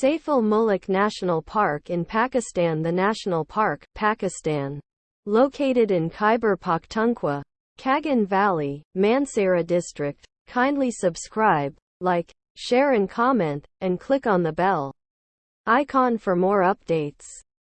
Saiful Muluk National Park in Pakistan The National Park, Pakistan. Located in Khyber Pakhtunkhwa, Kagan Valley, Mansehra District. Kindly subscribe, like, share and comment, and click on the bell icon for more updates.